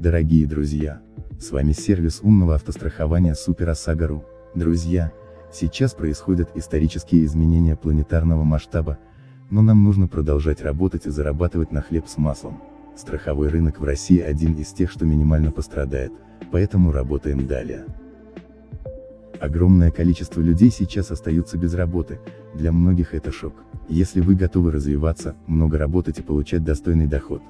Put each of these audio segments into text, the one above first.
Дорогие друзья, с вами сервис умного автострахования Супер ОСАГО.ру. Друзья, сейчас происходят исторические изменения планетарного масштаба, но нам нужно продолжать работать и зарабатывать на хлеб с маслом. Страховой рынок в России один из тех, что минимально пострадает, поэтому работаем далее. Огромное количество людей сейчас остаются без работы, для многих это шок. Если вы готовы развиваться, много работать и получать достойный доход,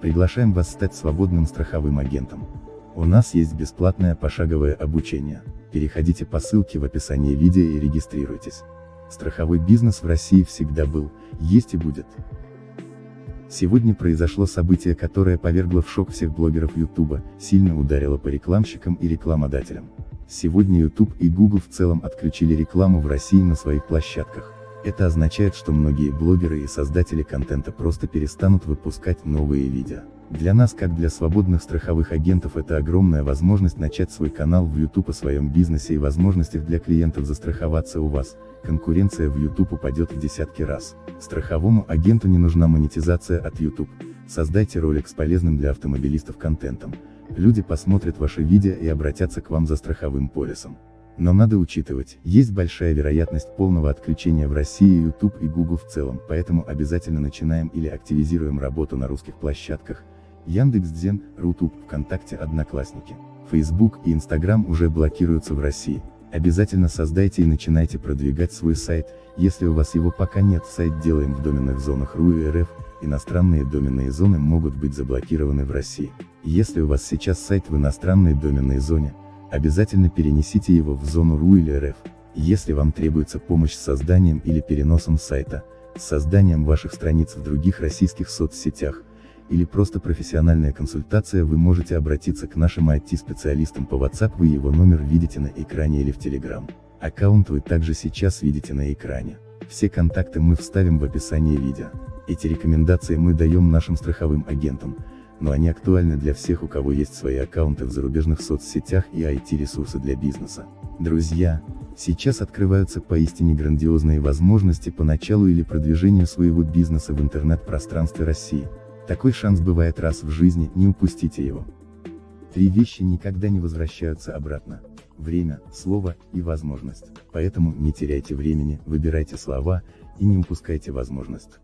приглашаем вас стать свободным страховым агентом. У нас есть бесплатное пошаговое обучение. Переходите по ссылке в описании видео и регистрируйтесь. Страховой бизнес в России всегда был, есть и будет. Сегодня произошло событие, которое повергло в шок всех блогеров YouTube, сильно ударило по рекламщикам и рекламодателям. Сегодня YouTube и Google в целом отключили рекламу в России на своих площадках. Это означает, что многие блогеры и создатели контента просто перестанут выпускать новые видео. Для нас как для свободных страховых агентов это огромная возможность начать свой канал в YouTube о своем бизнесе и возможностях для клиентов застраховаться у вас, конкуренция в YouTube упадет в десятки раз. Страховому агенту не нужна монетизация от YouTube. Создайте ролик с полезным для автомобилистов контентом, люди посмотрят ваши видео и обратятся к вам за страховым полисом. Но надо учитывать, есть большая вероятность полного отключения в России YouTube и Google в целом, поэтому обязательно начинаем или активизируем работу на русских площадках, Яндекс.Дзен, Рутуб, ВКонтакте, Одноклассники. Facebook и Instagram уже блокируются в России. Обязательно создайте и начинайте продвигать свой сайт, если у вас его пока нет, сайт делаем в доменных зонах РУ и РФ, иностранные доменные зоны могут быть заблокированы в России. Если у вас сейчас сайт в иностранной доменной зоне, обязательно перенесите его в зону РУ или РФ. Если вам требуется помощь с созданием или переносом сайта, созданием ваших страниц в других российских соцсетях, или просто профессиональная консультация вы можете обратиться к нашим IT-специалистам по WhatsApp вы его номер видите на экране или в Telegram. Аккаунт вы также сейчас видите на экране. Все контакты мы вставим в описании видео. Эти рекомендации мы даем нашим страховым агентам, но они актуальны для всех у кого есть свои аккаунты в зарубежных соцсетях и IT-ресурсы для бизнеса. Друзья, сейчас открываются поистине грандиозные возможности по началу или продвижению своего бизнеса в интернет-пространстве России. Такой шанс бывает раз в жизни, не упустите его. Три вещи никогда не возвращаются обратно. Время, слово и возможность. Поэтому не теряйте времени, выбирайте слова, и не упускайте возможность.